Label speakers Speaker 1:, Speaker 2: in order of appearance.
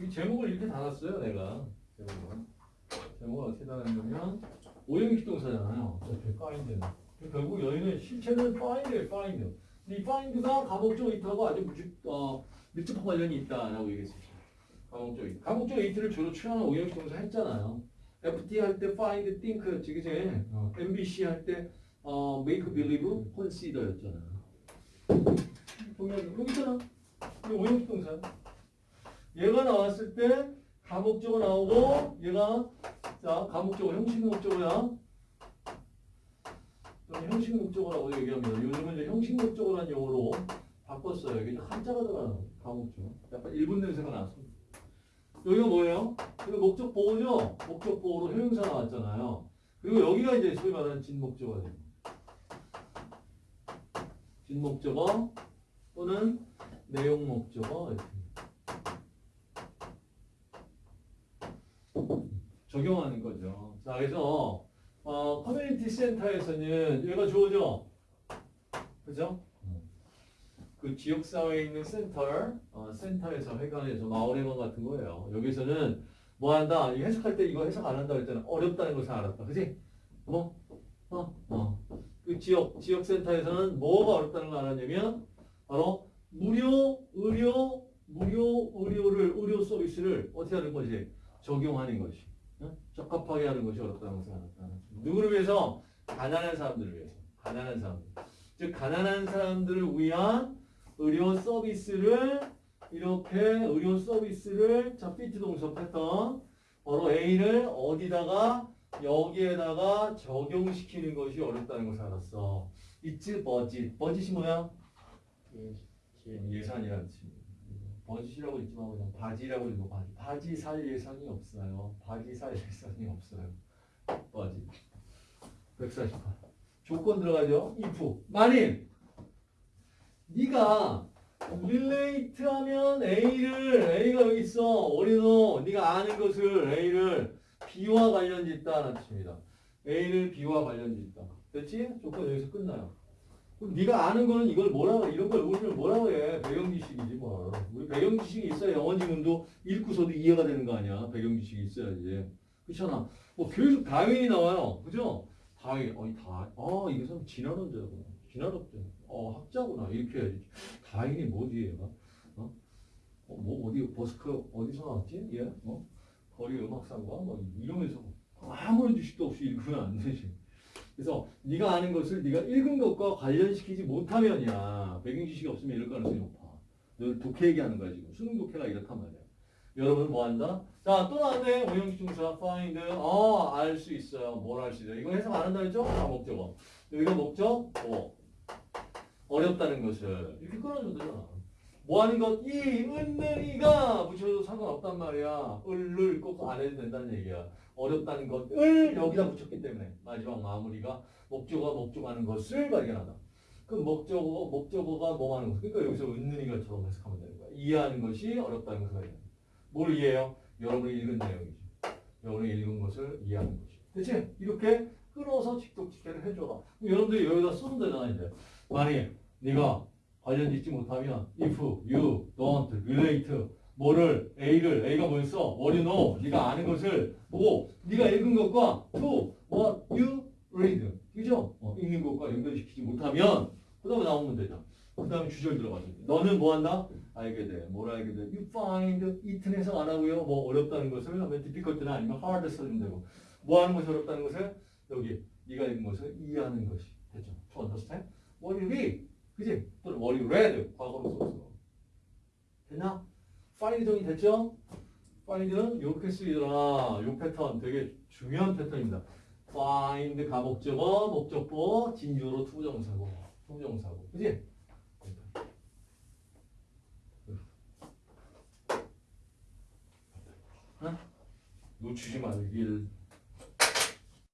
Speaker 1: 이 제목을 이렇게 달았어요, 내가. 제목을. 제목을 어떻게 달았냐면 오형식 동사잖아요. 어차피 find는. 결국 여기는 실체는 find. 근데 이 find가 감옥적 이트하고 아주 무지, 어, 밀접한 관련이 있다라고 얘기했었죠. 감옥적 이트. 감옥적 이트를 주로 취하는 오형식 동사 했잖아요. FT 할 때 find, think였지, 그지? 어, MBC 할 때 어, make believe, consider였잖아. 동의하죠? 여기 있잖아. 이 오형식 동사. 얘가 나왔을 때 가목적어 나오고 얘가 자 가목적어 형식 목적어야. 형식 목적어라고 얘기합니다. 요즘은 이제 형식 목적어라는 용어로 바꿨어요. 이게 한자가 들어가는 가목적어. 약간 일본 냄새가 나서. 여기가 뭐예요? 이거 목적 보호죠? 목적 보호로 형용사 나왔잖아요. 그리고 여기가 이제 소위 말하는 진목적어가 됩니다. 진목적어 또는 내용 목적어 이렇게. 적용하는 거죠. 자, 그래서 어, 커뮤니티 센터에서는 얘가 주어져. 그죠? 그 지역 사회에 있는 센터, 어, 센터에서 회관에서 마을회관 같은 거예요. 여기서는 뭐 한다? 이 해석할 때 이거 해석 안 한다 그랬잖아. 어렵다는 것을 알았다. 그지? 뭐? 어? 어. 그 지역, 지역 센터에서는 뭐가 어렵다는 걸 알았냐면 바로 무료 의료, 무료 의료를, 의료 서비스를 어떻게 하는 거지? 적용하는 것이. 응? 적합하게 하는 것이 어렵다는 것을 알았다. 누구를 위해서? 가난한 사람들을 위해서. 가난한 사람들. 즉, 가난한 사람들을 위한 의료 서비스를 이렇게 의료 서비스를 자, 피트 패턴 바로 A를 어디다가 여기에다가 적용시키는 것이 어렵다는 것을 알았어. It's budget. budget이 뭐야? 예산이라는 뜻입니다. 버짓이라고 읽지 말고 그냥 바지라고 읽고 바지. 바지 살 예산이 없어요. 바지 살 예산이 없어요. 버짓. 148. 조건 들어가죠. if. 만일 네가 relate 하면 A를 A가 여기 있어. 어린어. 네가 아는 것을 A를 B와 관련이 있다는 뜻입니다. A를 B와 관련이 있다. 됐지? 조건 여기서 끝나요. 그럼 네가 아는 거는 이걸 뭐라고 해? 이런 걸 우리는 뭐라고 해? 배경 지식이지 뭐. 우리 배경 지식이 있어야 영어 지문도 읽고서도 이해가 되는 거 아니야? 배경 지식이 있어야지. 그렇잖아. 뭐 계속 다윈이 나와요. 그죠? 다윈. 어이 다. 아 이게 참 진화론자구나. 진화론자. 어 학자구나. 이렇게 해야지. 다윈이 뭐지 얘가? 어? 어, 뭐 어디 버스커 어디서 나왔지? 얘? 어? 거리 음악상과 뭐 이러면서 아무런 지식도 없이 읽으면 안 되지. 그래서 네가 아는 것을 네가 읽은 것과 관련시키지 못하면이야. 배경 지식이 없으면 이럴 가능성이 높아. 늘 독해 얘기하는 거야 지금. 수능 독해가 이렇단 말이야. 여러분 뭐 한다? 자, 또 나왔네. 오형식 중사 find. 어, 알 수 있어요. 뭘 알 수 있어요? 이거 해석 안 한다 했죠? 다 목적어. 여기가 목적, 뭐. 어렵다는 것을. 이렇게 끊어주면 되잖아. 뭐 하는 것? 이, 은는, 이가 붙여도 상관없단 말이야. 을을 꼭 안 해도 된다는 얘기야. 어렵다는 것 을 여기다 붙였기 때문에 마지막 마무리가 목적어가 목적하는 것을 발견하다. 그 목적어, 목적어가 뭐 하는 것? 그러니까 여기서 은는, 이가 처럼 해석하면 되는 거야. 이해하는 것이 어렵다는 것을 발견한다. 뭘 이해해요? 여러분이 읽은 내용이죠. 여러분이 읽은 것을 이해하는 것이. 그치? 이렇게 끌어서 직독직해를 해줘라. 여러분들이 여기다 쓰면 되잖아, 이제. 만약 네가 관련 짓지 못하면 if you don't relate 뭐를 A를 A가 뭐였어? what you know 네가 아는 것을 보고 네가 읽은 것과 to what you read 그죠? 어, 읽는 것과 연결시키지 못하면 그 다음에 나오면 되죠. 그 다음에 주절 들어가죠. 너는 뭐 한다? 알게 돼. 뭘 알게 돼? You find it는 해석 안 하고요. 뭐 어렵다는 것을 하면 difficult나 아니면 hard 써주면 되고 뭐 하는 것이 어렵다는 것을 여기 네가 읽은 것을 이해하는 것이 되죠. To understand what you read 그지? 또는 what you read 과거로 써서 됐나? find 정이 됐죠? find는 이렇게 쓰이더라. 이 패턴 되게 중요한 패턴입니다. Find 가목적어, 목적보, 진주로 투정사고, 투정사고, 그지? 어? 놓치지 말길